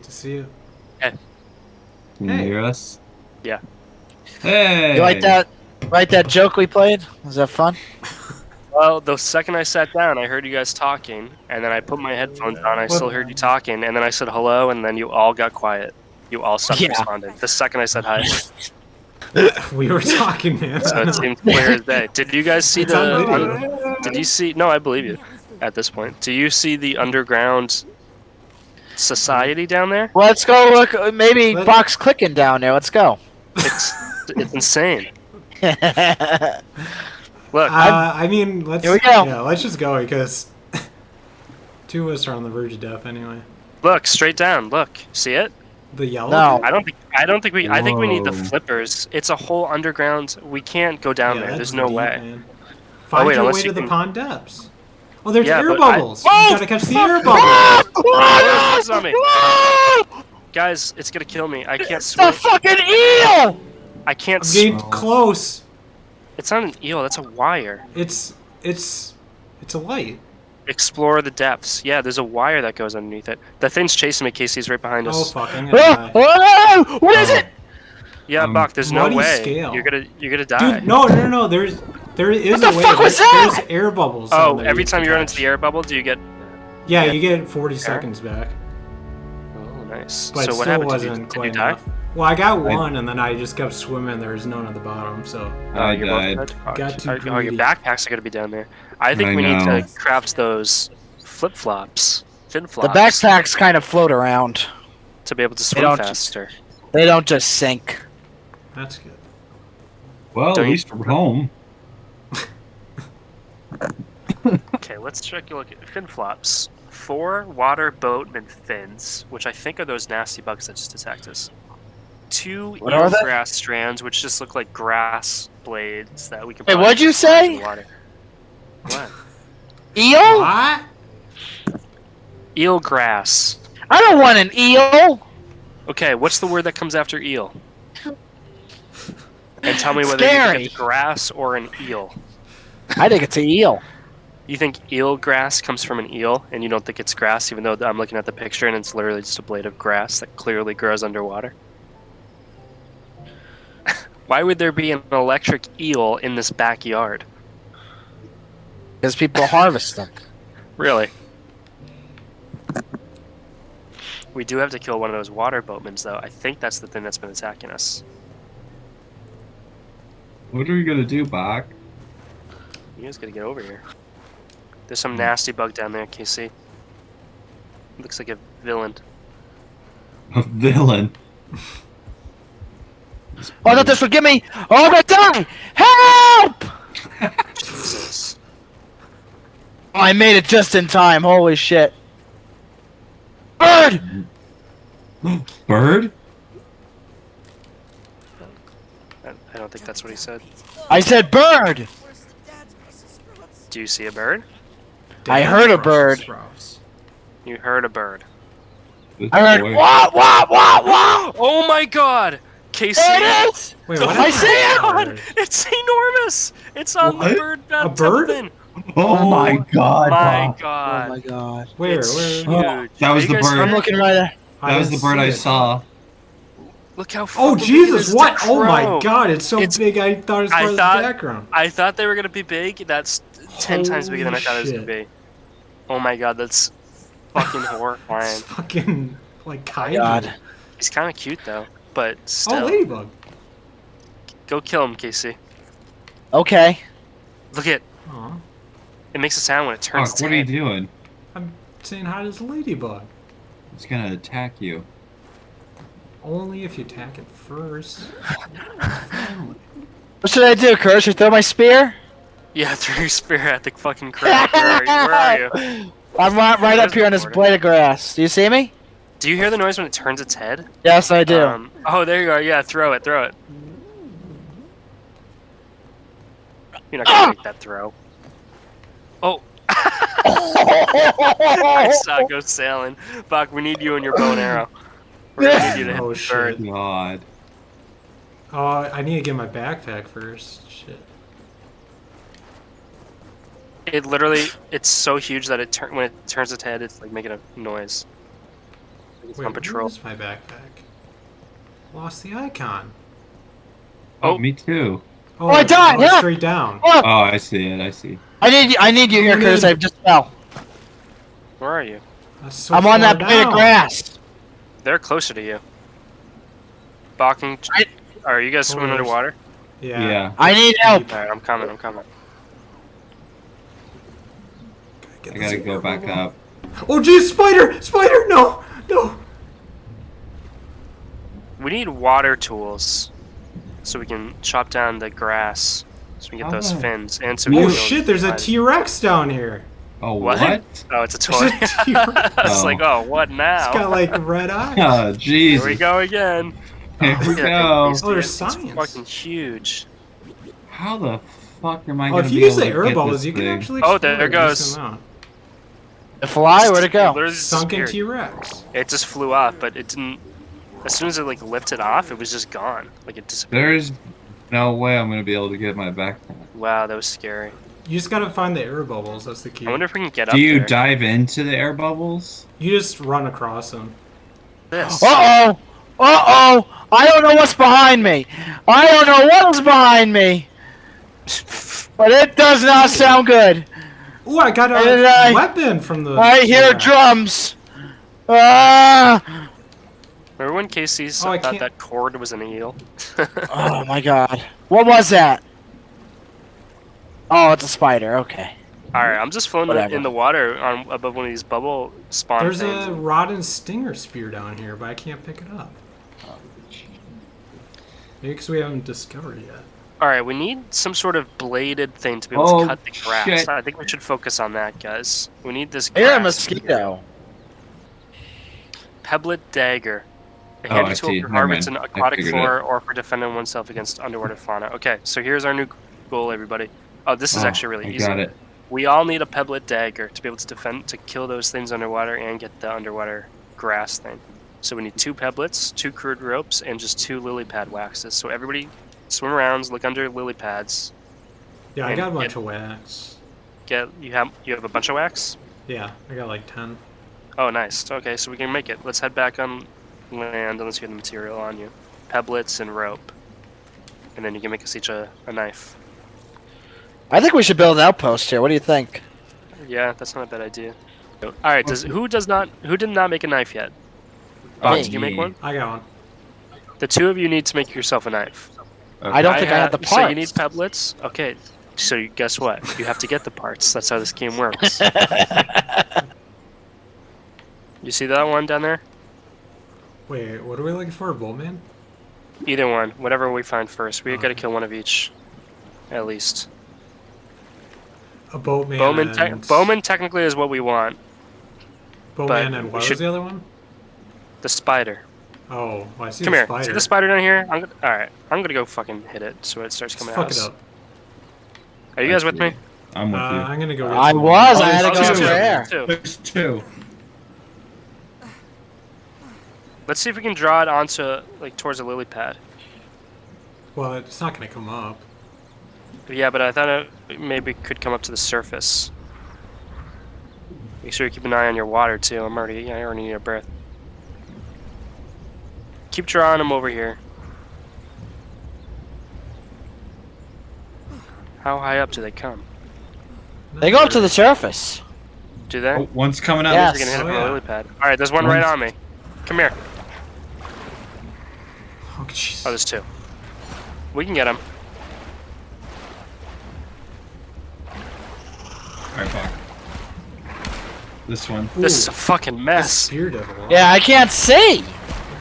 Good to see you. Can you Hey. hear us? Yeah. Hey! You like that? Like that joke we played? Was that fun? Well, the second I sat down, I heard you guys talking, and then I put my headphones on. I still heard you talking, and then I said hello, and then you all got quiet. You all stopped Yeah. responding. The second I said hi, We were talking, man. so it seemed clear as day. Did you guys see It's the? un- did you see? No, I believe you. At this point, do you see the underground society down there? Let's go look. Maybe Let- box clicking down there. Let's go. It's it's insane. Look, Uh, I mean, let's. Here we go. Yeah, let's just go because two of us are on the verge of death anyway. look straight down. Look, see it? The yellow. No. I don't think I don't think we I think we need the flippers. It's a whole underground. We can't go down Yeah, there. There's no deep, way. Man. Find wait, your way you to the can- pond depths. Oh, there's Yeah, air but I- bubbles. Oh, you gotta catch the air bubbles. Oh, there's on. Guys, it's gonna kill me. I can't The swim. fucking eel! I can't I'm swim. getting close. It's not an eel. That's a wire. It's it's it's a light. Explore the depths. Yeah, there's a wire that goes underneath it. The thing's chasing me. Casey's right behind Oh us. fuck! I'm Oh, die. oh, what is oh. it? yeah, Um, Buck. There's no muddy way. scale. You're gonna you're gonna die. Dude, no, no, no, no. There's there is What the a way. fuck was There's- that? There's air bubbles. oh, every you time you run into the air bubble, do you get? Yeah, you get 40 seconds back. Oh, nice. But so it what still happened? wasn't did you, did quite you die? enough. Well, I got I- one, and then I just kept swimming. There was none at the bottom, so I oh, you're died. Oh, Got too oh, oh, your backpacks are gonna be down there. I think I we need to craft those flip flops, fin The backpacks kind of float around. to be able to swim don't- faster. They don't just sink. that's good. Well, Don't at you- least we're home. Okay, let's check a look at fin flops. Four water boatman fins, which I think are those nasty bugs that just attacked us. Two What are they? strands, which just look like grass blades that we can. Wait, probably what'd you just throw into say? the Water. What? Eel? What? Eelgrass. I don't want an eel. Okay, what's the word that comes after eel? And tell me whether you Scary. think it's grass or an eel. I think it's an eel. You think eel grass comes from an eel, and you don't think it's grass, even though I'm looking at the picture and it's literally just a blade of grass that clearly grows underwater? Why would there be an electric eel in this backyard? Because people harvest them. Really? We do have to kill one of those water boatmen, though. I think that's the thing that's been attacking us. What are we gonna do, Bach? You guys gotta get over here. There's some hmm. nasty bug down there, Casey. Looks like a villain. A villain. Oh, not this would get me! Oh, I'm gonna die! Help! Jesus. Oh, I made it just in time. Holy shit. Bird! Bird? I I don't think that's what he said. I said bird! Do you see a bird? I heard a bird. You heard a bird. I heard boy. wah wah wah wah! Oh my god! Casey! There it is! Wait, Oh what? I see it! It's enormous! It's on What? the bird A bed bird? thing. Oh, oh my god, Oh My Bach. Oh god. my god. Where? It's Where? huge. Oh, that was you the bird. I'm looking right at That was the bird I saw. Look how Oh fucking big it Jesus! What? Oh my. God! It's so It's- big. I thought it was I part of thought- the background. I thought they were gonna be big. That's ten times bigger than I Holy thought it was gonna be. Oh my god, that's fucking horrifying. It's fucking like kaiju. God. He's kind of cute though, but Oh, ladybug. go kill him, Casey. Okay. Look at Aw. it makes a sound when it turns. Bach, its what are you doing? I'm saying hi to this ladybug. It's gonna attack you. Only if you attack it first. What should I do, Kurt? Should I throw my spear? Yeah, throw your spear at the fucking crab. Where are you? Where are you? I'm right, right up here on this blade of grass. Do you see me? Do you hear the noise when it turns its head? Yes, I do. Um, oh, there you are. Yeah, throw it. Throw it. You're not gonna make that throw. Oh. I saw it go sailing. Buck, we need you and your bow and arrow. We're gonna need you to hit Oh, the shit. bird. God. Oh, I need to get my backpack first. Shit. It literally, it's so huge that it turn when it turns its head, it's like making a noise. It's Wait, on patrol. where's my backpack? Lost the icon. Oh, Oh. me too. Oh, oh I died, oh, it's yeah. straight down. Oh, Oh, I see it. I see. I need I need you here, Come Curtis. in. I just fell. Where are you? So I'm on far that blade of grass. They're closer to you. Balking. I- Are you guys swimming Oh, underwater? Yeah. Yeah. I need help. Alright, I'm coming, I'm coming. Get I gotta go air back up. Oh, geez, spider! Spider! No! No! We need water tools so we can chop down the grass so we can get those fins and so we Oh, shit, there's a fire. T Rex down here. Oh, What? what? Oh, it's a toy. There's a T-Rex. I was Oh. like, oh, what now? It's got like red eyes. Oh, jeez. Here we go again. Here we Look at that go. Oh, there's it's science. fucking huge. How the fuck am I Oh, gonna if you use the to air get this you can thing? actually. Oh, explore there a decent goes. Amount. The fly, where'd it go? Literally just Sunken disappeared. T Rex. It just flew off, but it didn't. As soon as it like lifted off, it was just gone. Like it disappeared. There's no way I'm gonna be able to get my back. Wow, that was scary. You just gotta find the air bubbles. That's the key. I wonder if we can get up Do you there. dive into the air bubbles? You just run across them. this. Uh oh! Uh oh! I don't know what's behind me. I don't know what is behind me, but it does not sound good. Ooh, I got And a I- weapon from the. I hear T-Rex. drums. Ah! Remember when Casey Oh, thought can't- that cord was an eel? Oh my god. What was that? Oh, it's a spider. Okay. Alright, I'm just floating Whatever. in the water on above one of these bubble spawn There's things. a rod and stinger spear down here, but I can't pick it up. Maybe because we haven't discovered it yet. Alright, we need some sort of bladed thing to be able Oh, to cut the grass. shit. I think we should focus on that, guys. We need this I hear a mosquito. Pebblet dagger. A Oh, handy I tool for Never harvesting aquatic figured flora or for defending oneself against underwater fauna. Okay, so here's our new goal, everybody. Oh, this is Oh, actually really I easy. got it. We all need a pebblet dagger to be able to defend, to kill those things underwater and get the underwater grass thing. So we need two pebblets, two crude ropes, and just two lily pad waxes. So everybody swim around, look under lily pads. Yeah, I got a bunch get- of wax. Get you have you have a bunch of wax. Yeah, I got like 10. Oh, nice. Okay, so we can make it. Let's head back on land unless you have the material on you. Pebblets and rope. And then you can make us each a, a knife. I think we should build an outpost here. What do you think? Yeah, that's not a bad idea. All right, does who does not who did not make a knife yet? Box, Me. did you make one? I got one. The two of you need to make yourself a knife. I don't think I have uh, the parts. So you need parts. pebblets. Okay. So you, guess what? You have to get the parts. That's how this game works. you see that one down there? Wait, what are we looking for? A Boltman? Either one, whatever we find first. We got to kill one of each, at least. A boatman. Bowman, te- and... Bowman technically is what we want. Bowman and what should- was the other one? The spider. Oh, well, I see Come the here. spider. See the spider down here? I'm gonna, all right. I'm gonna go fucking hit it so it starts Let's coming fuck it up. Are you guys with me? I'm with Uh, you. I'm gonna go. I some was. more. I had to Oh, go there's over two. there. Two. There's two. Let's see if we can draw it onto like towards a lily pad. Well, it's not gonna come up. Yeah, but I thought it maybe could come up to the surface. Make sure you keep an eye on your water too. I'm already, I already need a breath. Keep drawing them over here. How high up do they come? They go up to the surface. Do they? Oh, one's coming up. Yeah. Gonna hit Oh, yeah. lily pad. All right, there's one right on me. Come here. Oh, jeez. Oh, there's two. We can get him. Alright, fuck. This one. This Ooh, is a fucking mess. Spear devil. Yeah, I can't see.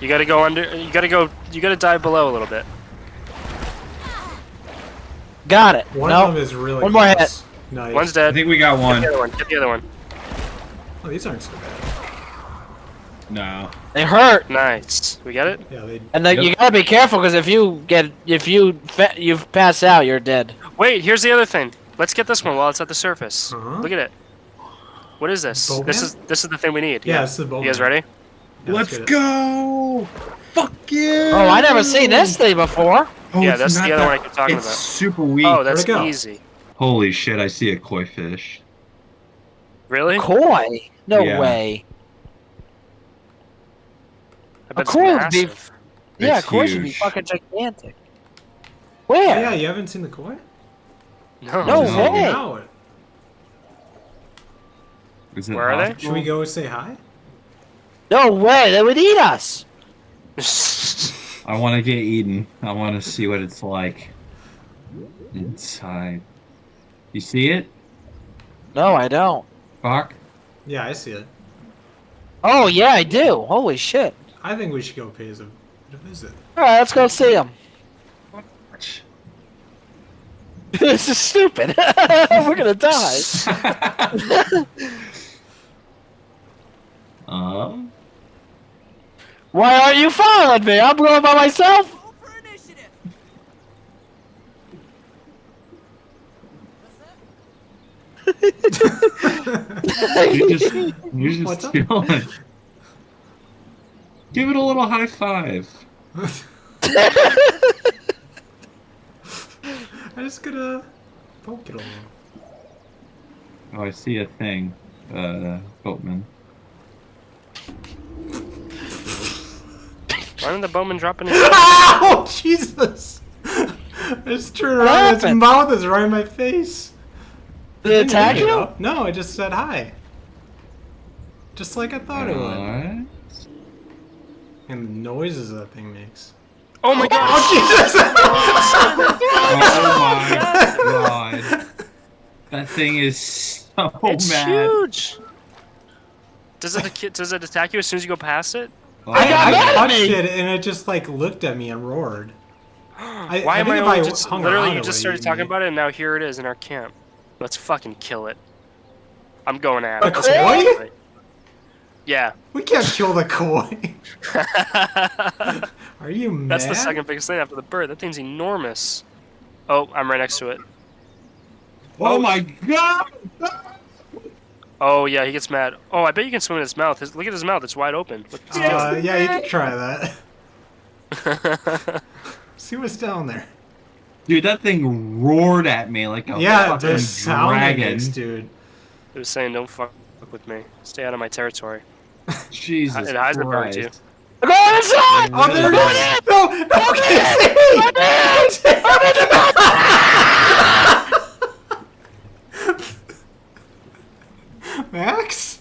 You gotta go under. You gotta go. You gotta dive below a little bit. Got it. One no. of them is really. One more hit. Nice. One's dead. I think we got Get one. the other one. Get the other one. Oh, these aren't so bad. No. They hurt. Nice. We get it. Yeah, they. And then Yep. you gotta be careful because if you get if you fa- you pass out, you're dead. Wait. Here's the other thing. Let's get this one while it's at the surface. Uh-huh. Look at it. What is this? Boatman? This is this is the thing we need. Yeah, it's the Bowman. You guys ready? Yeah, Let's get it. go! Fuck you! Oh, I never seen this thing before. Oh, Yeah, that's the other that- one I keep talking it's about. super weak. Oh, that's it go? easy. Holy shit, I see a koi fish. Really? Koi? No Yeah. way. I bet Of course, it's Yeah, It's of course it'd be fucking gigantic. Oh, Where? yeah, you haven't seen the koi? No. No No. way. Is it Where are they? Should we go say hi? No way. They would eat us. I want to get eaten. I want to see what it's like inside. You see it? No, I don't. Fuck. Yeah, I see it. Oh yeah, I do. Holy shit. I think we should go pay us a, a visit. All right, let's go see them. this is stupid. We're gonna die. Um. Why aren't you following me? I'm going by myself. Roll for initiative. You're just, you're just What's up? Give it a little high five. I'm just gonna poke it a little. Oh, I see a thing. Uh, boatman. Why did the bowman drop in his Ow! Oh, Jesus! I just turned around. Its happened? mouth is right in my face. Did it attack you? it. No, I just said hi. Just like I thought it would. Alright. And the noises that thing makes. Oh my god! Oh Jesus! Oh my god. That thing is so it's mad. huge. Does it does it attack you as soon as you go past it? Oh, I got I mad at touched me. it and it just like looked at me and roared. I, Why I am I I just hung literally you just started eat talking me. about it and now here it is in our camp. Let's fucking kill it. I'm going at A it. koi? Yeah. We can't kill the koi. Are you mad? That's the second biggest thing after the bird. That thing's enormous. Oh, I'm right next to it. Oh, oh my god! Oh yeah, he gets mad. Oh, I bet you can swim in his mouth. His, look at his mouth; it's wide open. What Uh, yeah, you can try that. See what's down there. Dude, that thing roared at me like a yeah, fucking sound dragon. makes, dude. it was saying, "Don't fuck with me. Stay out of my territory." Jesus It hides the bird, Christ. too. Go inside. Oh, there it Go is! in. No, no, Go in. Casey! I'm in the attacks?